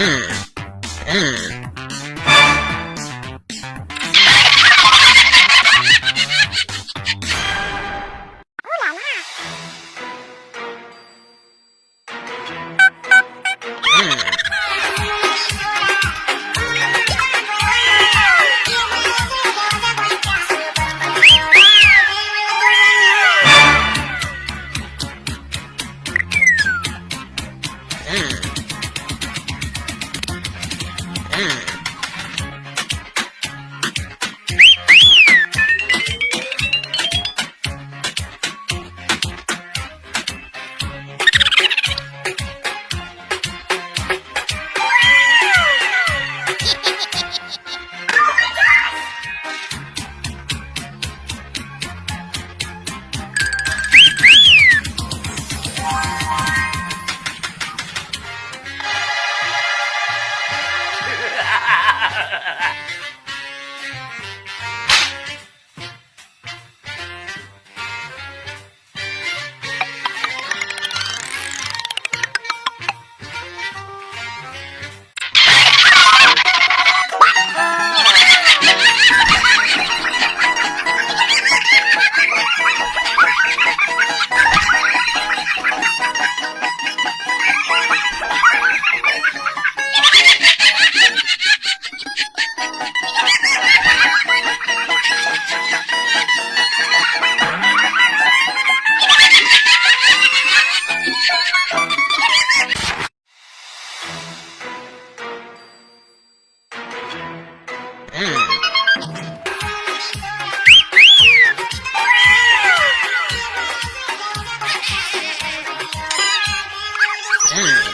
Mm. Ah. ha ha ha Mm.